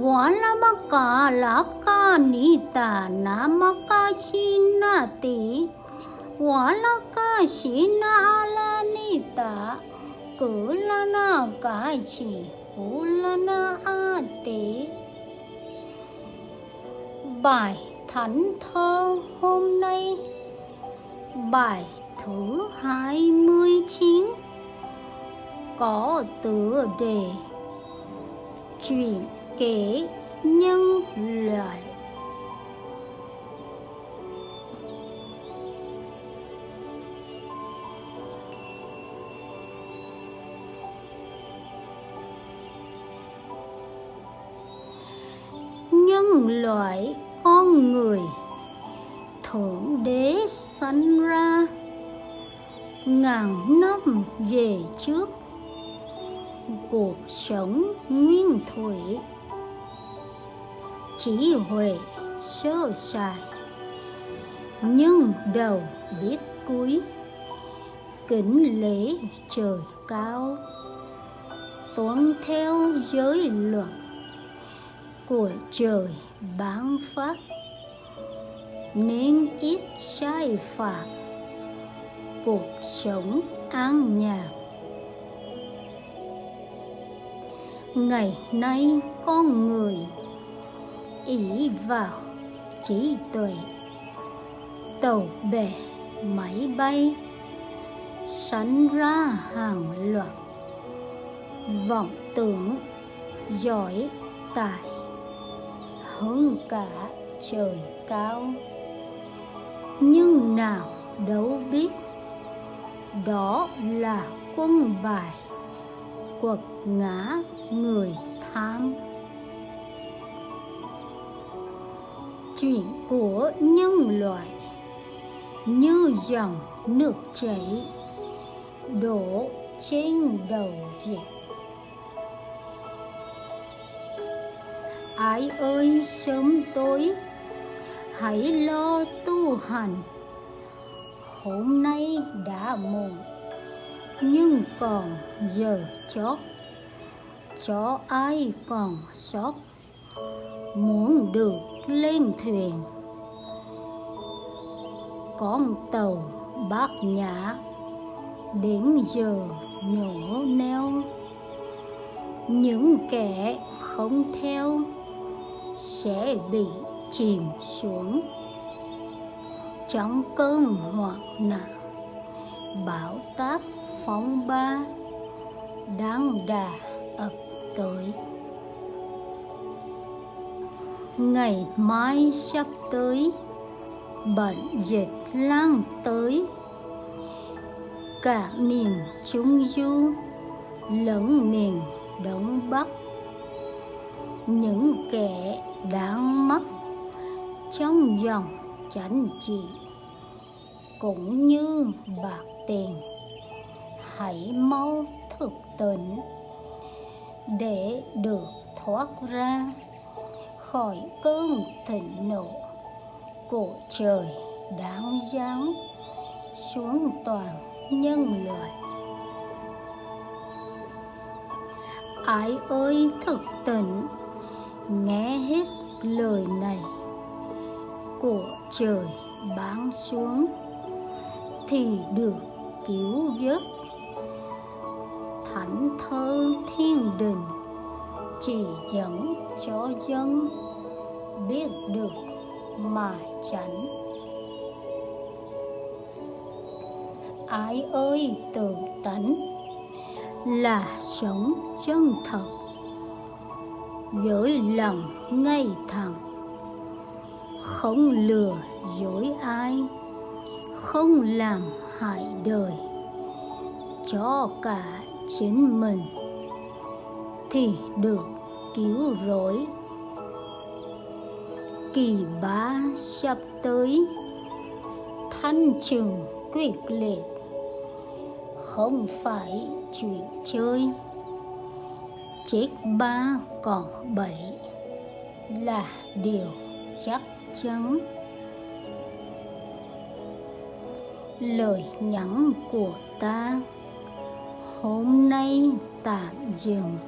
wala maka laka nita namaka chinati wala ka shina ala nita kulana kachi kulana bài thánh thơ hôm nay, bài thứ hai mươi chín, có tựa đề chuyện kể nhân loại nhân loại con người thượng đế sanh ra, ngàn năm về trước, cuộc sống nguyên thủy chỉ huệ sơ sài. Nhưng đầu biết cuối, kính lễ trời cao. Tuân theo giới luật của trời bán phát, nên ít sai phạm cuộc sống an nhàn. Ngày nay con người ý vào trí tuệ. Tàu bè máy bay sanh ra hàng loạt. Vọng tưởng giỏi tài hơn cả trời cao. Nhưng nào đâu biết, đó là quân bài quật ngã người tham. Chuyện của nhân loại. Như dòng nước chảy đổ trên đầu việc. Ai ơi, sớm tối. Hãy lo tu hành. Hôm nay đã muộn, nhưng còn giờ chót. Cho ai còn sót? Muốn được lên thuyền. Con tàu bát nhã đến giờ nhổ neo. Những kẻ không theo sẽ bị chìm xuống. Trong cơn hoạn nạn, bão táp phóng ba đang đà ập tới ngày mai sắp tới bệnh dịch lan tới. Cả miền trung du lẫn miền đông bắc. Những kẻ đang mất trong dòng chánh trị cũng như bạc tiền, hãy mau thực tỉnh để được thoát ra khỏi cơn thịnh nộ. Của trời đáng giáng xuống toàn nhân loại. Ai ơi thực tỉnh, nghe hết lời này. Của trời bán xuống thì được cứu vớt thánh thơ thiên đình chỉ dẫn cho dân biết được mà tránh ai ơi, tự tánh là sống chân thật với lòng ngay thẳng. Không lừa dối ai, không làm hại đời, cho cả chính mình thì được cứu rỗi. Kỳ bá sắp tới, thanh trừng quyết liệt, không phải chuyện chơi. Chết ba còn bảy là điều chắc chắn. Lời nhắn của ta, hôm nay tạm dừng.